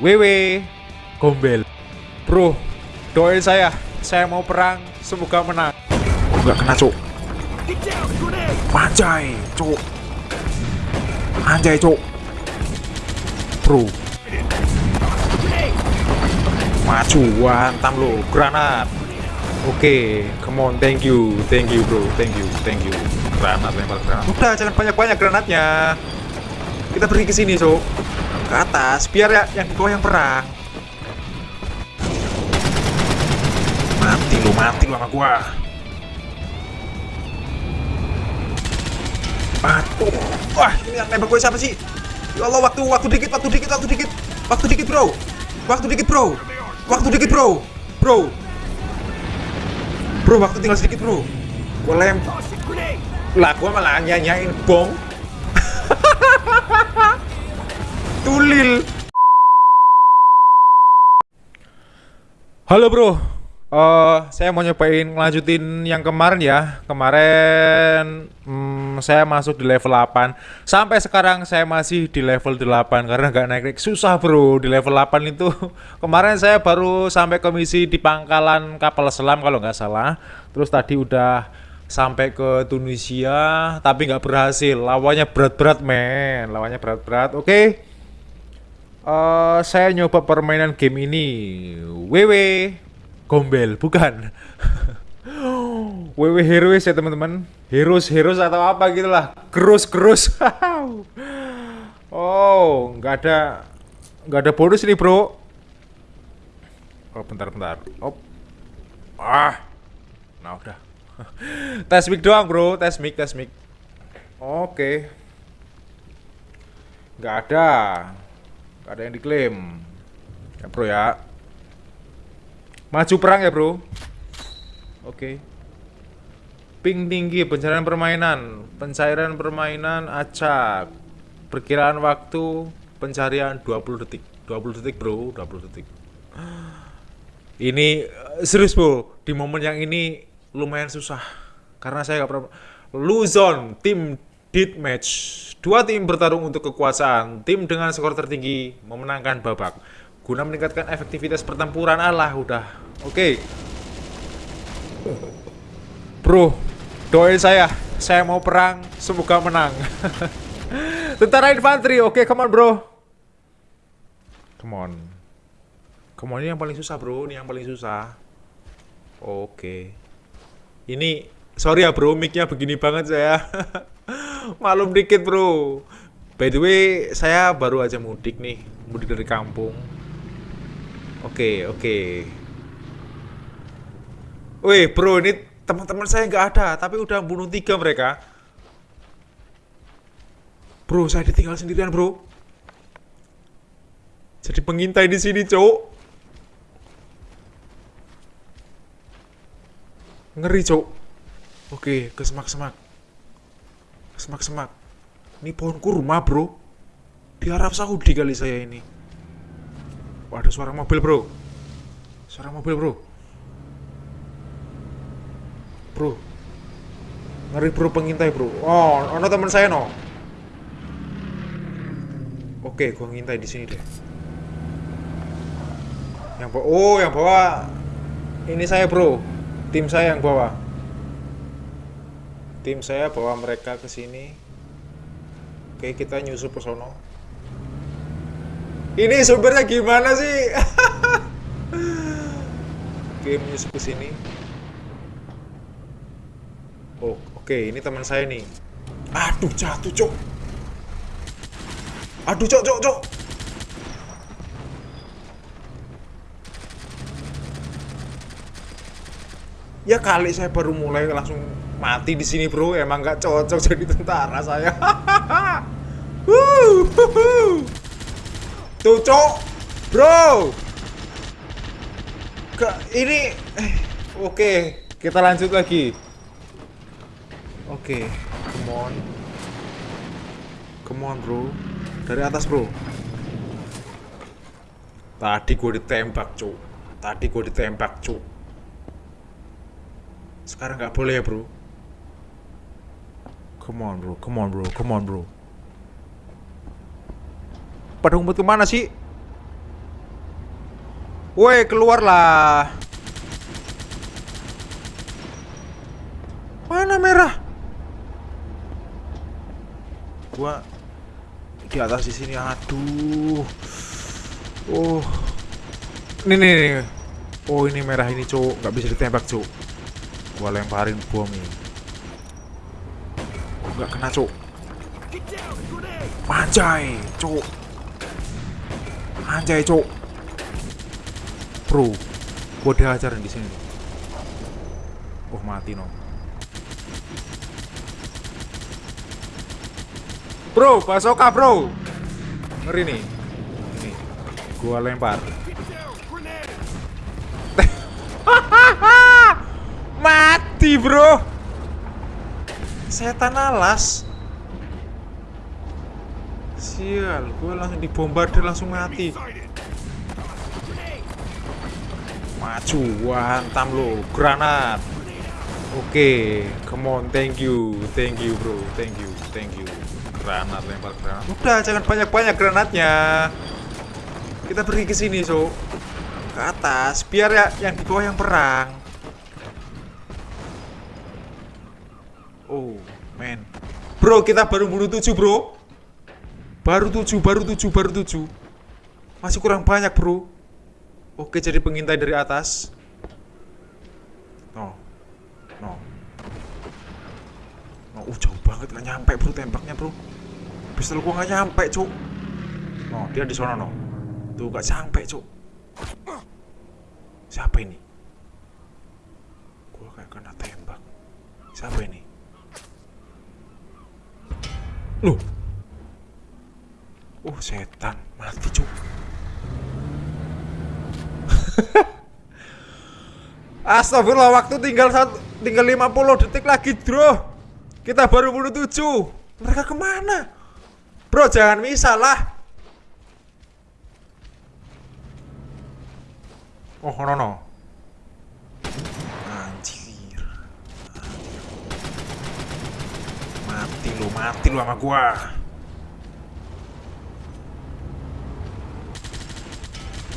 WW Gombel. Bro doain saya. Saya mau perang Semoga menang. Gak kena cuk. Anjay cuk. Anjay cuk. Bro. Maju Hantam lo Granat. Oke, come on, thank you, thank you bro, thank you, thank you. Granat lempar granat. Udah, jangan banyak-banyak granatnya. Kita pergi ke sini, so. Ke atas, biar ya yang di bawah yang perang. Mati lu, mati lu sama gua. Aduh, wah ini yang nembak gue siapa sih? Ya Allah, waktu, waktu dikit, waktu dikit, waktu dikit, waktu dikit bro, waktu dikit bro, waktu dikit bro, bro, bro, waktu tinggal sedikit bro. Gue lem, lah gue malah nyanyain bom. Tulil. Halo bro, Eh, saya mau nyobain ngelanjutin yang kemarin ya. Kemarin hmm, saya masuk di level 8. Sampai sekarang saya masih di level 8 karena nggak naik-naik. Susah bro di level 8 itu. Kemarin saya baru sampai ke misi di pangkalan kapal selam kalau nggak salah. Terus tadi udah sampai ke Tunisia tapi nggak berhasil. Lawannya berat-berat men. Lawannya berat-berat. Oke. Eh, saya nyoba permainan game ini. WW Gombel, bukan. WW Heroes ya teman-teman. Heroes, Heroes atau apa gitu lah. Gerus, gerus. oh, nggak ada nggak ada bonus nih bro. Oh, bentar, bentar. Oh. Ah. Nah, udah. tes mic doang bro, tes mic, tes mic. Oke. Nggak ada. Nggak ada yang diklaim. Ya bro ya. Maju perang ya bro. Oke. Ping tinggi pencairan permainan. Pencairan permainan acak. Perkiraan waktu Pencarian 20 detik. 20 detik bro 20 detik. Ini eh, serius bro. Di momen yang ini lumayan susah. Karena saya gak pernah Luzon Tim Deathmatch Dua tim bertarung untuk kekuasaan. Tim dengan skor tertinggi memenangkan babak. Guna meningkatkan efektivitas pertempuran Allah udah. Oke. Okay. bro doain saya. Saya mau perang semoga menang. Tentara infanteri. Oke okay, come on bro. Come on. Come on ini yang paling susah bro. Ini yang paling susah. Oke. Okay. ini sorry ya bro. Micnya begini banget saya malum dikit bro by the way saya baru aja mudik nih mudik dari kampung Oke, oke. Wih, bro, ini teman-teman saya nggak ada, tapi udah bunuh tiga mereka. Bro, saya ditinggal sendirian, bro. Jadi pengintai di sini, cowok. Ngeri, cowok. Oke, ke semak-semak. Semak-semak. Ini pohon kurma, bro. Di Arab Saudi kali saya ini. Wah, ada suara mobil, bro. Suara mobil, bro. Bro. Ngeri, bro, pengintai, bro. Oh, ono teman saya, no. Oke, gua ngintai di sini deh. Yang bawa, oh, yang bawa ini saya, bro. Tim saya yang bawa. Tim saya bawa mereka ke sini. Oke, kita nyusup ke sono. Ini sumbernya gimana sih? Oke, menyusup ke sini. Oh, oke, ini teman saya nih. Aduh, jatuh, cok. Aduh, cok, cok, cok. Ya kali saya baru mulai langsung mati di sini, Bro. Emang nggak cocok jadi tentara saya. Tuh, cok. Bro. Ke ini eh, oke, okay. kita lanjut lagi. Oke, okay. come on. Come on, bro. Dari atas, bro. Tadi gue ditembak, cok. Tadi gue ditembak, cok. Sekarang nggak boleh ya, bro. Come on, bro. Come on, bro. Come on, bro pada ngumpet ke mana sih? Woi, keluarlah. Mana merah? Gua di atas di sini. Aduh. Oh. Ini nih, nih. Oh, ini merah ini, Cuk. nggak bisa ditembak, Cuk. Gua lemparin bom ini. Nggak kena, Cuk. Anjay, Cuk. Anjay, Cuk. Bro, gua diajarin di sini. Oh, mati no. Bro, basoka, Bro. Ngeri nih. Ini. Gua lempar. Mati, Bro. Setan alas. Sial, gue langsung dibombardir langsung mati. Maju, hantam lo, granat. Oke, okay, come on, thank you, thank you bro, thank you, thank you. Granat lempar granat. Udah, jangan banyak-banyak granatnya. Kita pergi ke sini, so. Ke atas, biar ya yang di bawah yang perang. Oh, man. Bro, kita baru bunuh tujuh, bro. Baru tujuh, baru tujuh, baru tujuh. Masih kurang banyak, bro. Oke, jadi pengintai dari atas. No. No. No, uh, jauh banget. Gak nyampe, bro, tembaknya, bro. Pistol gua gak nyampe, cuk. No, dia di sana, no. Tuh, gak sampai, cuk. Siapa ini? Gua kayak kena tembak. Siapa ini? Loh, Oh setan. Mati cuk. Astagfirullah waktu tinggal satu, tinggal 50 detik lagi bro. Kita baru bunuh 7 Mereka ke mana? Bro jangan misal lah. Oh no no Anjir. Mati lu mati lu sama gua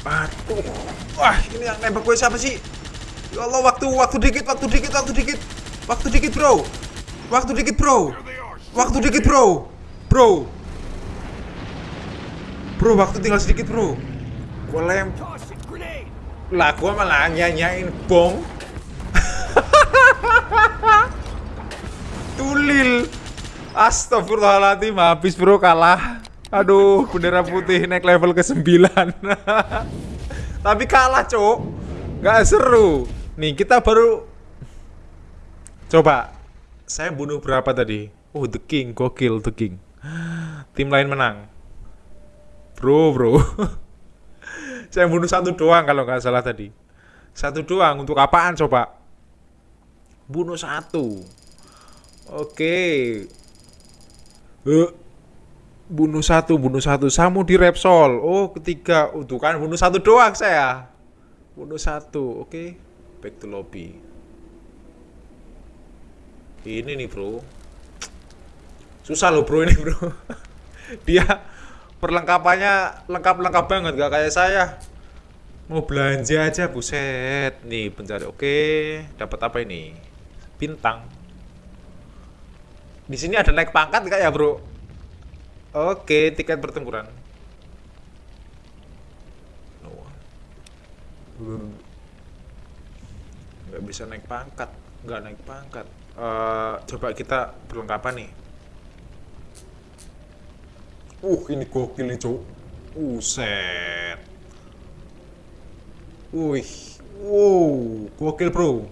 Aduh. Wah, ini yang nembak gue siapa sih? Ya Allah, waktu waktu dikit, waktu dikit, waktu dikit. Waktu dikit, Bro. Waktu dikit, Bro. Waktu dikit, Bro. Bro. Bro, waktu tinggal sedikit, Bro. Gue lem. Lah, gue malah nyanyain bong. Tulil. Astagfirullahaladzim, habis bro kalah. Aduh, bendera putih naik level ke 9 Tapi kalah, cok. Gak seru. Nih, kita baru Coba Saya bunuh berapa tadi? Oh, The King, gokil The King. Tim lain menang. Bro, bro. Saya bunuh satu doang kalau nggak salah tadi. Satu doang, untuk apaan coba? Bunuh satu. Oke uh bunuh satu bunuh satu. Samu di Repsol. Oh ketiga. Untuk kan bunuh satu doang saya. Bunuh satu oke. Okay. back to lobby. Ini nih bro. Susah loh bro ini bro. Dia perlengkapannya lengkap-lengkap banget gak kayak saya. Mau belanja aja buset. Nih pencari. Oke dapat apa ini? Bintang di sini ada naik pangkat gak ya bro Oke, tiket pertempuran. Nggak bisa naik pangkat, nggak naik pangkat. Uh, coba kita perlengkapan nih. Uh, ini gokil nih, cowok. Uh, set. Wih, wow, gokil bro.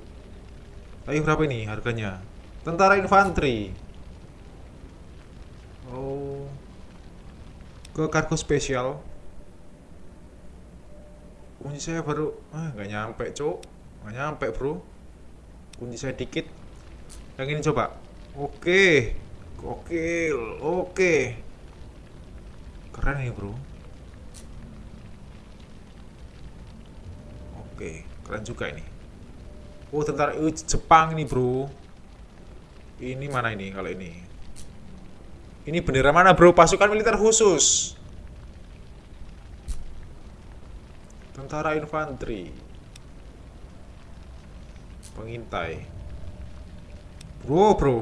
Tapi berapa ini harganya? Tentara infanteri. Ke kargo spesial. Kunci saya baru ah nggak nyampe cok nggak nyampe bro. Kunci saya dikit. Yang ini coba. Oke. Gokil oke. Keren ya bro. Oke keren juga ini. Oh tentara Jepang ini bro. Ini mana ini kalau ini ini bendera mana bro? Pasukan militer khusus. tentara infanteri. Pengintai. Bro bro.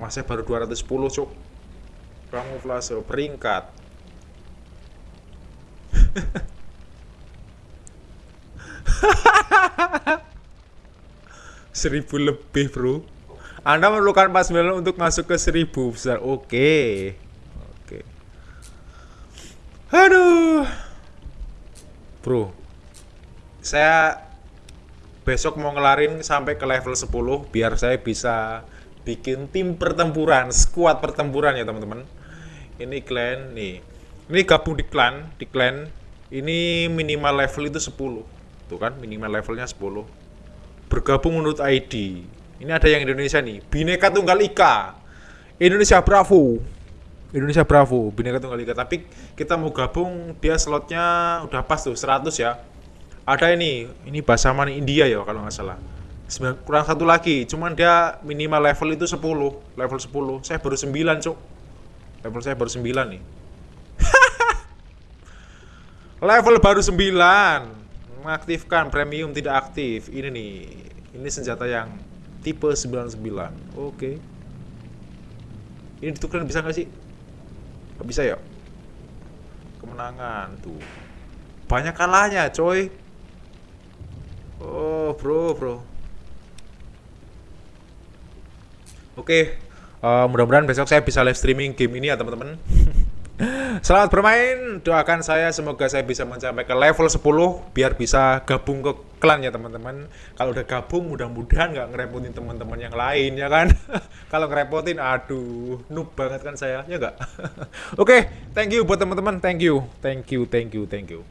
Masih baru 210 cuk. Kamuflase peringkat seribu lebih bro. Anda memerlukan pas untuk masuk ke seribu besar. Oke. Oke. Aduh. Bro saya besok mau ngelarin sampai ke level 10 biar saya bisa bikin tim pertempuran squad pertempuran ya teman-teman. Ini clan nih. Ini gabung di clan di clan. Ini minimal level itu 10 tuh kan minimal levelnya 10 bergabung menurut ID. Ini ada yang Indonesia nih, Bineka Tunggal Ika. Indonesia Bravo. Indonesia Bravo, Bineka Tunggal Ika. Tapi kita mau gabung, dia slotnya udah pas tuh 100 ya. Ada ini, ini bahasa mana India ya kalau nggak salah. kurang satu lagi, cuman dia minimal level itu 10, level 10. Saya baru 9, Cuk. Level saya baru 9 nih. level baru 9 mengaktifkan premium tidak aktif. Ini nih ini senjata yang tipe 99 oke. Ini ditukar bisa nggak sih? Nggak bisa ya? Kemenangan tuh. Banyak kalahnya coy. Oh bro bro. Oke uh, mudah-mudahan besok saya bisa live streaming game ini ya teman-teman Selamat bermain, doakan saya semoga saya bisa mencapai ke level 10 biar bisa gabung ke klan ya teman-teman. Kalau udah gabung mudah-mudahan nggak ngerepotin teman-teman yang lain ya kan. Kalau ngerepotin aduh, noob banget kan saya, ya nggak? Oke, okay, thank you buat teman-teman, thank you, thank you, thank you, thank you.